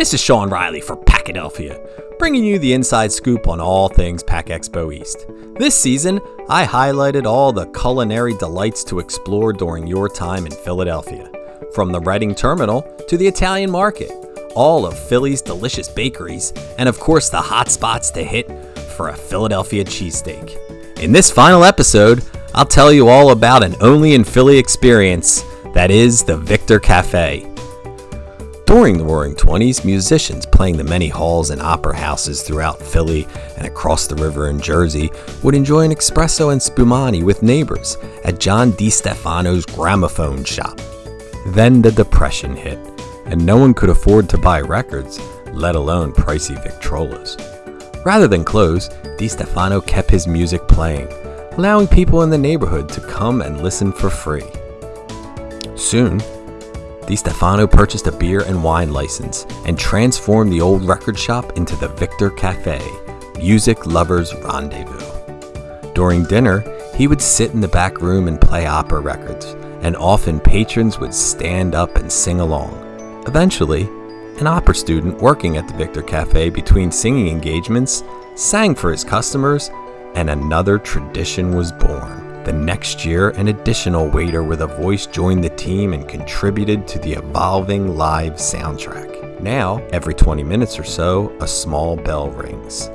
This is Sean Riley for Packadelphia, bringing you the inside scoop on all things Pack Expo East. This season, I highlighted all the culinary delights to explore during your time in Philadelphia. From the Reading Terminal to the Italian Market, all of Philly's delicious bakeries, and of course the hot spots to hit for a Philadelphia cheesesteak. In this final episode, I'll tell you all about an only in Philly experience that is the Victor Cafe. During the Roaring Twenties, musicians playing the many halls and opera houses throughout Philly and across the river in Jersey would enjoy an espresso and spumani with neighbors at John DeStefano's gramophone shop. Then the Depression hit, and no one could afford to buy records, let alone pricey Victrolas. Rather than close, DeStefano kept his music playing, allowing people in the neighborhood to come and listen for free. Soon, DeStefano purchased a beer and wine license and transformed the old record shop into the Victor Cafe, music lovers' rendezvous. During dinner, he would sit in the back room and play opera records, and often patrons would stand up and sing along. Eventually, an opera student working at the Victor Cafe between singing engagements sang for his customers, and another tradition was born. The next year, an additional waiter with a voice joined the team and contributed to the evolving live soundtrack. Now, every 20 minutes or so, a small bell rings.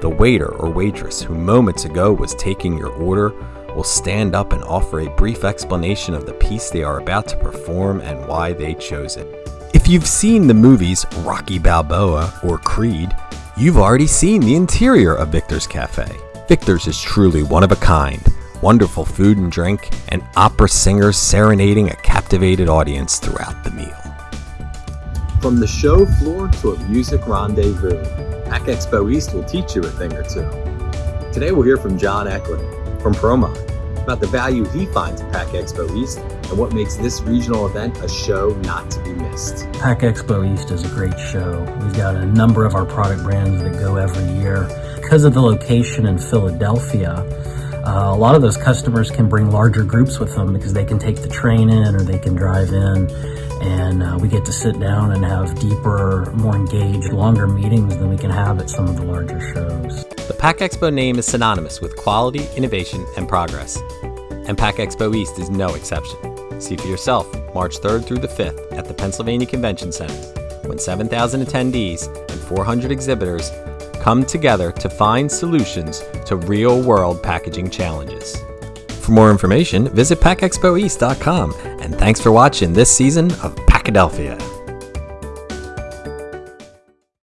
The waiter or waitress who moments ago was taking your order will stand up and offer a brief explanation of the piece they are about to perform and why they chose it. If you've seen the movies Rocky Balboa or Creed, you've already seen the interior of Victor's Cafe. Victor's is truly one of a kind wonderful food and drink, and opera singers serenading a captivated audience throughout the meal. From the show floor to a music rendezvous, Pack Expo East will teach you a thing or two. Today we'll hear from John Eklund from Promon about the value he finds at Pack Expo East and what makes this regional event a show not to be missed. Pack Expo East is a great show. We've got a number of our product brands that go every year. Because of the location in Philadelphia, uh, a lot of those customers can bring larger groups with them because they can take the train in or they can drive in and uh, we get to sit down and have deeper, more engaged, longer meetings than we can have at some of the larger shows. The Pack Expo name is synonymous with quality, innovation, and progress. And Pack Expo East is no exception. See for yourself March 3rd through the 5th at the Pennsylvania Convention Center when 7,000 attendees and 400 exhibitors come together to find solutions to real world packaging challenges. For more information, visit packexpoeast.com and thanks for watching this season of Packadelphia.